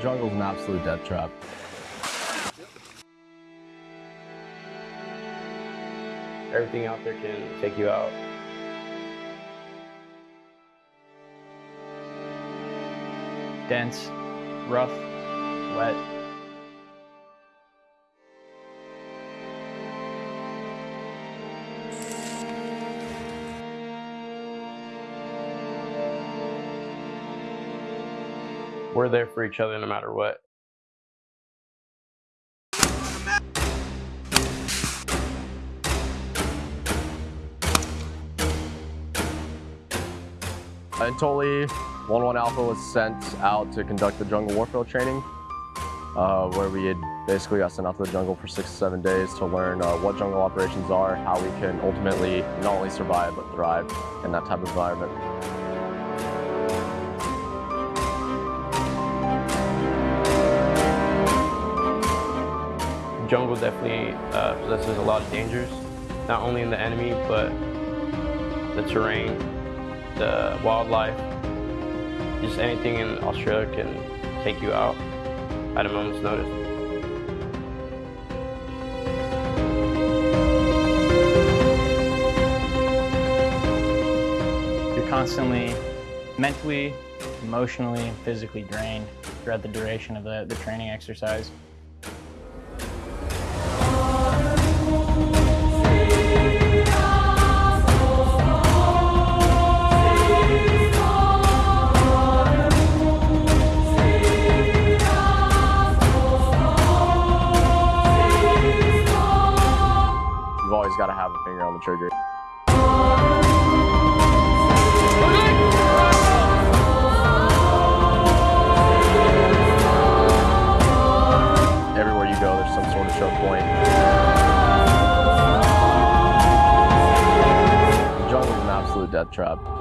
Jungle's an absolute death trap. Everything out there can take you out. dense, rough, wet. We're there for each other no matter what. Totally 1-1 Alpha was sent out to conduct the jungle warfare training, uh, where we had basically got sent out to the jungle for six to seven days to learn uh, what jungle operations are, how we can ultimately not only survive but thrive in that type of environment. Jungle definitely uh, possesses a lot of dangers, not only in the enemy, but the terrain, the wildlife, just anything in Australia can take you out at a moment's notice. You're constantly mentally, emotionally, physically drained throughout the duration of the, the training exercise. Got to have a finger on the trigger. Everywhere you go, there's some sort of choke point. The jungle's an absolute death trap.